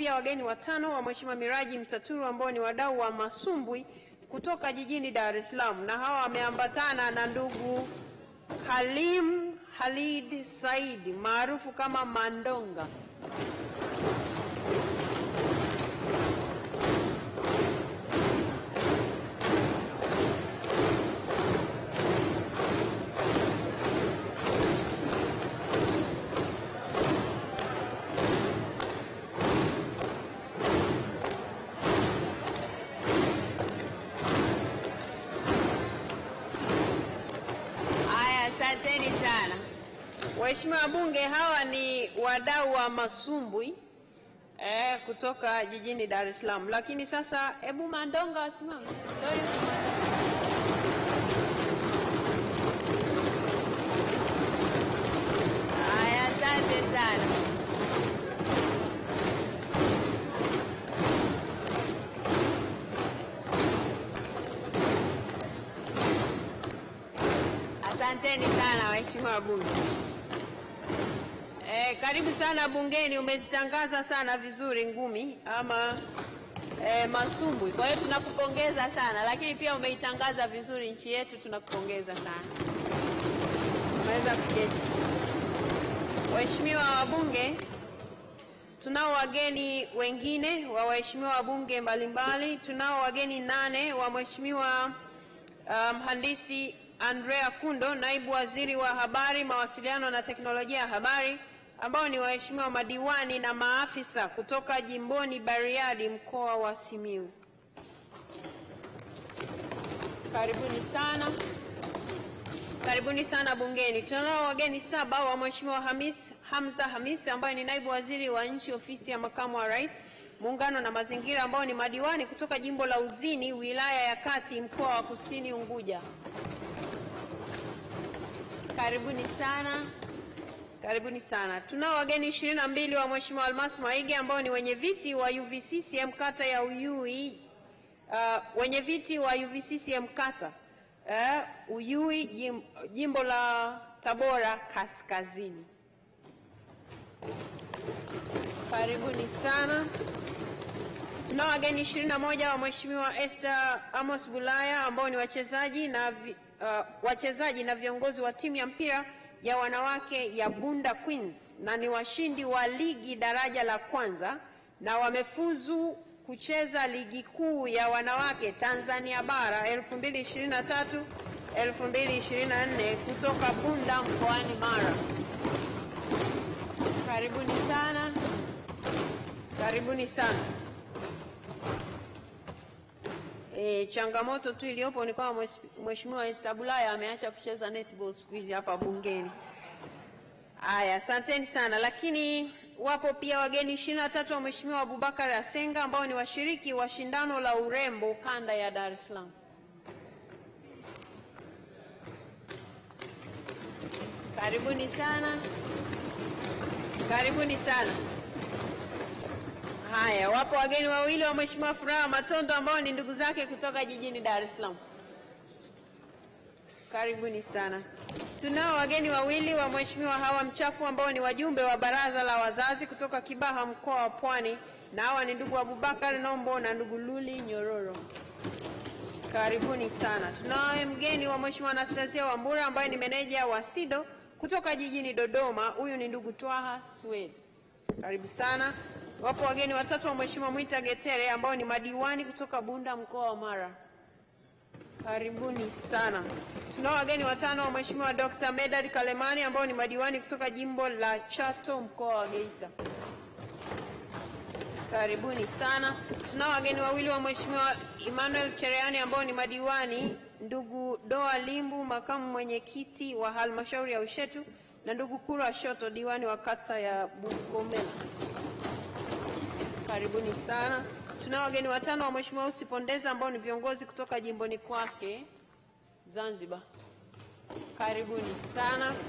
pia wageni watano wa Mheshimiwa Miraji Mtaturu ambao ni wadau wa masumbwi kutoka jijini Dar es Salaam, na hawa wameambatana na ndugu Halim Halid Said maarufu kama Mandonga. Waheshimiwa wabunge, hawa ni wadau wa masumbwi eh, kutoka jijini Dar es Salaam, lakini sasa hebu Mandonga wasimame. Haya, asante sana. Asanteni sana waheshimiwa wabunge. Eh, karibu sana bungeni, umezitangaza sana vizuri ngumi ama eh, masumbwi. Kwa hiyo tunakupongeza sana, lakini pia umeitangaza vizuri nchi yetu, tunakupongeza sana. Unaweza kuketi. Waheshimiwa wabunge, tunao wageni wengine wa waheshimiwa wabunge mbalimbali. Tunao wageni nane wa Mheshimiwa mhandisi um, Andrea Kundo, naibu waziri wa habari, mawasiliano na teknolojia ya habari, ambao ni waheshimiwa madiwani na maafisa kutoka jimboni Bariadi, mkoa wa Simiyu. Karibuni sana. Karibuni sana bungeni. Tunao wageni saba wa Mheshimiwa Hamis Hamza hamis ambaye ni naibu waziri wa nchi ofisi ya makamu wa rais muungano na mazingira, ambao ni madiwani kutoka jimbo la Uzini wilaya ya Kati mkoa wa Kusini Unguja. Karibuni sana. Karibuni sana. Tunao wageni ishirini na mbili wa Mheshimiwa Almas Maige ambao ni wenye viti wa UVCCM kata ya Uyui, uh, wenye viti wa UVCCM kata uh, Uyui jim, jimbo la Tabora Kaskazini. Karibuni sana. Tunao wageni ishirini na moja wa Mheshimiwa Esther Amos Bulaya ambao ni wachezaji na vi, uh, wachezaji na viongozi wa timu ya mpira ya wanawake ya Bunda Queens na ni washindi wa ligi daraja la kwanza na wamefuzu kucheza ligi kuu ya wanawake Tanzania bara 2023 2024 kutoka Bunda mkoani Mara. Karibuni sana. Karibuni sana. E, changamoto tu iliyopo ni kwamba mheshimiwa- Esther Bulaya ameacha kucheza netball siku hizi hapa bungeni. Haya, asanteni sana. Lakini wapo pia wageni ishirini na tatu wa Mheshimiwa Abubakar Asenga ambao ni washiriki wa shindano la urembo kanda ya Dar es Salaam. Karibuni sana. Karibuni sana. Haya, wapo wageni wawili wa Mheshimiwa Furaha Matondo ambao ni ndugu zake kutoka jijini Dar es Salaam. Karibuni sana. Tunao wageni wawili wa Mheshimiwa Hawa Mchafu ambao ni wajumbe wa baraza la wazazi kutoka Kibaha mkoa wa Pwani, na hawa ni ndugu Abubakar Nombo na ndugu Luli Nyororo. Karibuni sana. Tunaye mgeni wa Mheshimiwa Anastasia Wambura ambaye ni meneja wa SIDO kutoka jijini Dodoma. Huyu ni ndugu Twaha Swed. Karibu sana. Wapo wageni watatu wa Mheshimiwa Mwita Getere ambao ni madiwani kutoka Bunda mkoa wa Mara. Karibuni sana. Tunao wageni watano wa Mheshimiwa Dr. Medad Kalemani ambao ni madiwani kutoka jimbo la Chato mkoa wa Geita. Karibuni sana. Tunao wageni wawili wa Mheshimiwa Emmanuel Chereani ambao ni madiwani, ndugu Doa Limbu, makamu mwenyekiti wa halmashauri ya Ushetu, na ndugu Kura Shoto, diwani wa kata ya Bukomela. Karibuni sana. Tunao wageni watano wa Mheshimiwa Usi Pondeza ambao ni viongozi kutoka jimboni kwake Zanzibar. Karibuni sana.